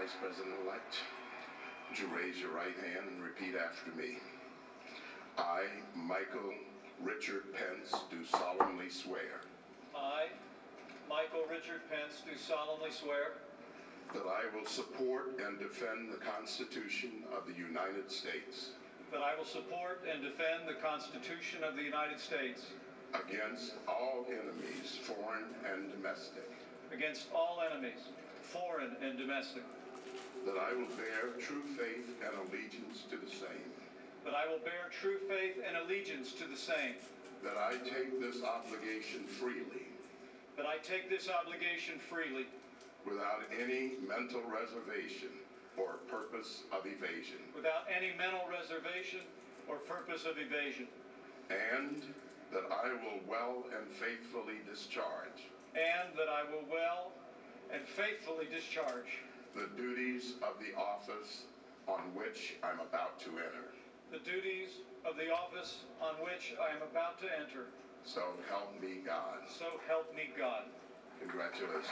Vice President-elect, would you raise your right hand and repeat after me? I, Michael Richard Pence, do solemnly swear I, Michael Richard Pence, do solemnly swear that I will support and defend the Constitution of the United States that I will support and defend the Constitution of the United States against all enemies, foreign and domestic, against all enemies, foreign and domestic, that I will bear true faith and allegiance to the same, that I will bear true faith and allegiance to the same, that I take this obligation freely. That I take this obligation freely. Without any mental reservation or purpose of evasion, without any mental reservation or purpose of evasion, and that I will well and faithfully discharge. And that I will well and faithfully discharge the duties of the office on which I'm about to enter. the duties of the office on which I am about to enter. So help me God. So help me God. Congratulations.